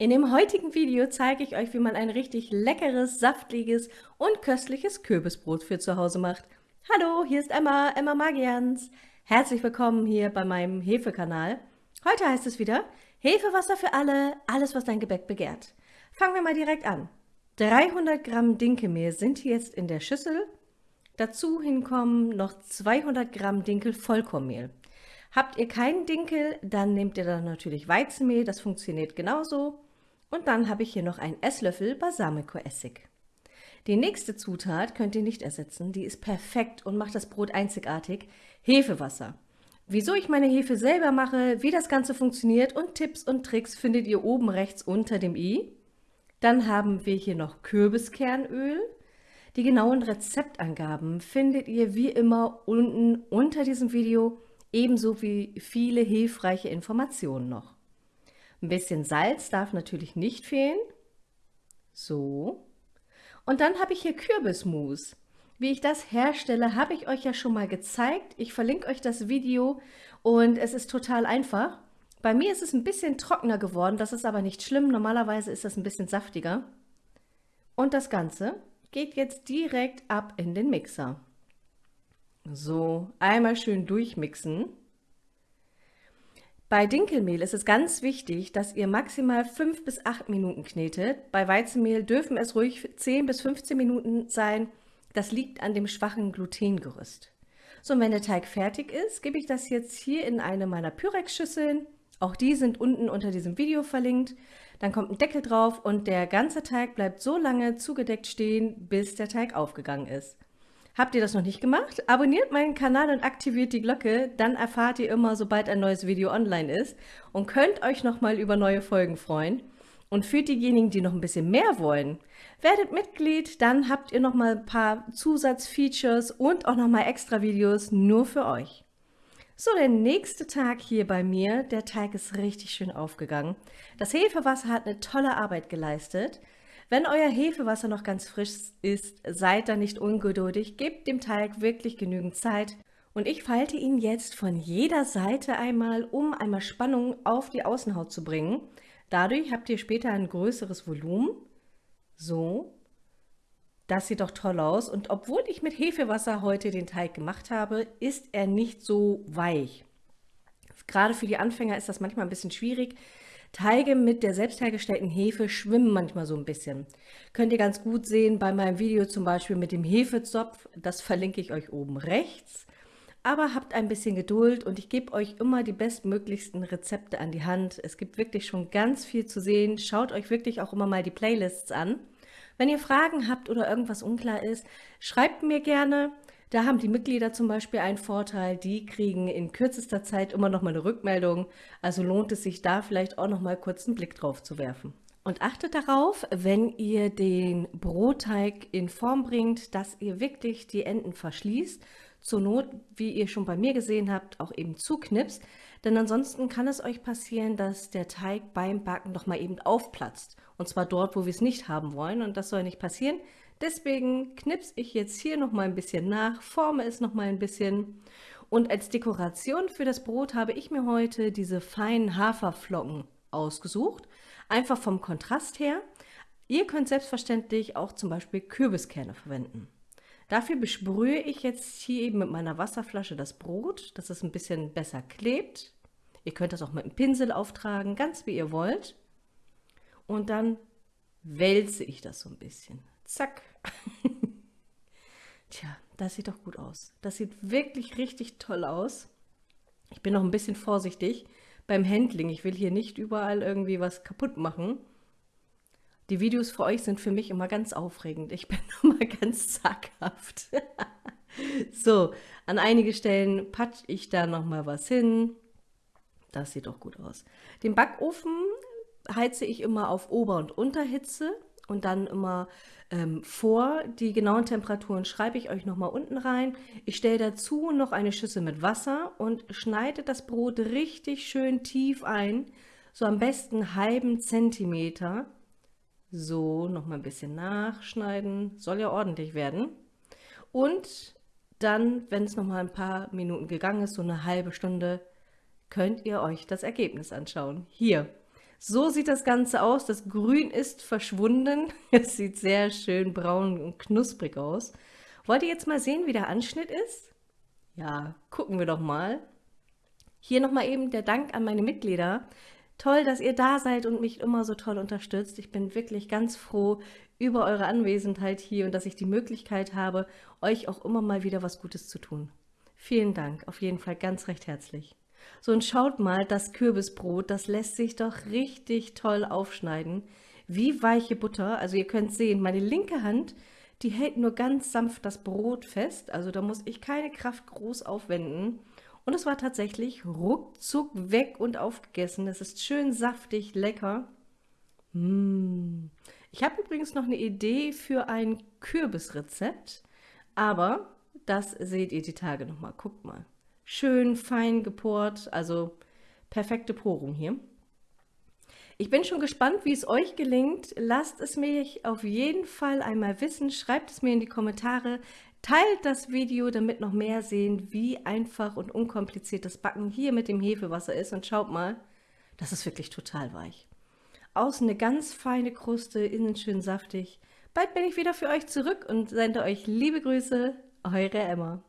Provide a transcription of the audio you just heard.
In dem heutigen Video zeige ich euch, wie man ein richtig leckeres, saftiges und köstliches Kürbisbrot für zu Hause macht. Hallo, hier ist Emma, Emma Magians. Herzlich willkommen hier bei meinem Hefekanal. Heute heißt es wieder Hefewasser für alle, alles was dein Gebäck begehrt. Fangen wir mal direkt an. 300 Gramm Dinkelmehl sind jetzt in der Schüssel. Dazu hinkommen noch 200 Gramm Dinkel Vollkornmehl. Habt ihr keinen Dinkel, dann nehmt ihr dann natürlich Weizenmehl, das funktioniert genauso. Und dann habe ich hier noch einen Esslöffel Balsamico-Essig. Die nächste Zutat könnt ihr nicht ersetzen, die ist perfekt und macht das Brot einzigartig. Hefewasser. Wieso ich meine Hefe selber mache, wie das Ganze funktioniert und Tipps und Tricks findet ihr oben rechts unter dem i. Dann haben wir hier noch Kürbiskernöl. Die genauen Rezeptangaben findet ihr wie immer unten unter diesem Video, ebenso wie viele hilfreiche Informationen noch. Ein bisschen Salz darf natürlich nicht fehlen. So. Und dann habe ich hier Kürbismus. Wie ich das herstelle, habe ich euch ja schon mal gezeigt. Ich verlinke euch das Video und es ist total einfach. Bei mir ist es ein bisschen trockener geworden, das ist aber nicht schlimm. Normalerweise ist das ein bisschen saftiger. Und das Ganze geht jetzt direkt ab in den Mixer. So, einmal schön durchmixen. Bei Dinkelmehl ist es ganz wichtig, dass ihr maximal 5 bis 8 Minuten knetet. Bei Weizenmehl dürfen es ruhig 10 bis 15 Minuten sein. Das liegt an dem schwachen Glutengerüst. So, und wenn der Teig fertig ist, gebe ich das jetzt hier in eine meiner Pyrex-Schüsseln. Auch die sind unten unter diesem Video verlinkt. Dann kommt ein Deckel drauf und der ganze Teig bleibt so lange zugedeckt stehen, bis der Teig aufgegangen ist. Habt ihr das noch nicht gemacht? Abonniert meinen Kanal und aktiviert die Glocke, dann erfahrt ihr immer, sobald ein neues Video online ist und könnt euch nochmal über neue Folgen freuen. Und für diejenigen, die noch ein bisschen mehr wollen, werdet Mitglied, dann habt ihr nochmal ein paar Zusatzfeatures und auch nochmal extra Videos nur für euch. So, der nächste Tag hier bei mir, der Teig ist richtig schön aufgegangen. Das Hefewasser hat eine tolle Arbeit geleistet. Wenn euer Hefewasser noch ganz frisch ist, seid da nicht ungeduldig, gebt dem Teig wirklich genügend Zeit. Und ich falte ihn jetzt von jeder Seite einmal, um einmal Spannung auf die Außenhaut zu bringen. Dadurch habt ihr später ein größeres Volumen. So. Das sieht doch toll aus. Und obwohl ich mit Hefewasser heute den Teig gemacht habe, ist er nicht so weich. Gerade für die Anfänger ist das manchmal ein bisschen schwierig. Teige mit der selbst hergestellten Hefe schwimmen manchmal so ein bisschen. Könnt ihr ganz gut sehen bei meinem Video zum Beispiel mit dem Hefezopf, das verlinke ich euch oben rechts. Aber habt ein bisschen Geduld und ich gebe euch immer die bestmöglichsten Rezepte an die Hand. Es gibt wirklich schon ganz viel zu sehen. Schaut euch wirklich auch immer mal die Playlists an. Wenn ihr Fragen habt oder irgendwas unklar ist, schreibt mir gerne. Da haben die Mitglieder zum Beispiel einen Vorteil, die kriegen in kürzester Zeit immer noch mal eine Rückmeldung. Also lohnt es sich da vielleicht auch noch mal kurz einen Blick drauf zu werfen. Und achtet darauf, wenn ihr den Brotteig in Form bringt, dass ihr wirklich die Enden verschließt. Zur Not, wie ihr schon bei mir gesehen habt, auch eben zuknipst. Denn ansonsten kann es euch passieren, dass der Teig beim Backen noch mal eben aufplatzt. Und zwar dort, wo wir es nicht haben wollen. Und das soll nicht passieren. Deswegen knipse ich jetzt hier noch mal ein bisschen nach, forme es noch mal ein bisschen. Und als Dekoration für das Brot habe ich mir heute diese feinen Haferflocken ausgesucht. Einfach vom Kontrast her. Ihr könnt selbstverständlich auch zum Beispiel Kürbiskerne verwenden. Dafür besprühe ich jetzt hier eben mit meiner Wasserflasche das Brot, dass es ein bisschen besser klebt. Ihr könnt das auch mit einem Pinsel auftragen, ganz wie ihr wollt. Und dann wälze ich das so ein bisschen. Zack. Tja, das sieht doch gut aus. Das sieht wirklich richtig toll aus. Ich bin noch ein bisschen vorsichtig beim Handling. Ich will hier nicht überall irgendwie was kaputt machen. Die Videos für euch sind für mich immer ganz aufregend. Ich bin immer ganz zaghaft. so, an einige Stellen patsche ich da noch mal was hin. Das sieht doch gut aus. Den Backofen heize ich immer auf Ober- und Unterhitze und dann immer ähm, vor. Die genauen Temperaturen schreibe ich euch nochmal unten rein. Ich stelle dazu noch eine Schüssel mit Wasser und schneide das Brot richtig schön tief ein, so am besten halben Zentimeter. So, nochmal ein bisschen nachschneiden, soll ja ordentlich werden. Und dann, wenn es nochmal ein paar Minuten gegangen ist, so eine halbe Stunde, könnt ihr euch das Ergebnis anschauen. Hier, So sieht das Ganze aus. Das Grün ist verschwunden. Es sieht sehr schön braun und knusprig aus. Wollt ihr jetzt mal sehen, wie der Anschnitt ist? Ja, gucken wir doch mal. Hier nochmal eben der Dank an meine Mitglieder. Toll, dass ihr da seid und mich immer so toll unterstützt. Ich bin wirklich ganz froh über eure Anwesenheit hier und dass ich die Möglichkeit habe, euch auch immer mal wieder was Gutes zu tun. Vielen Dank, auf jeden Fall ganz recht herzlich. So, und schaut mal, das Kürbisbrot, das lässt sich doch richtig toll aufschneiden. Wie weiche Butter. Also ihr könnt sehen, meine linke Hand, die hält nur ganz sanft das Brot fest. Also da muss ich keine Kraft groß aufwenden. Und es war tatsächlich ruckzuck weg und aufgegessen. Es ist schön saftig, lecker. Mmh. Ich habe übrigens noch eine Idee für ein Kürbisrezept, aber das seht ihr die Tage nochmal. Guckt mal. Schön fein geport, also perfekte Porung hier. Ich bin schon gespannt, wie es euch gelingt. Lasst es mich auf jeden Fall einmal wissen. Schreibt es mir in die Kommentare. Teilt das Video, damit noch mehr sehen, wie einfach und unkompliziert das Backen hier mit dem Hefewasser ist. Und schaut mal, das ist wirklich total weich. Außen eine ganz feine Kruste, innen schön saftig. Bald bin ich wieder für euch zurück und sende euch liebe Grüße, eure Emma.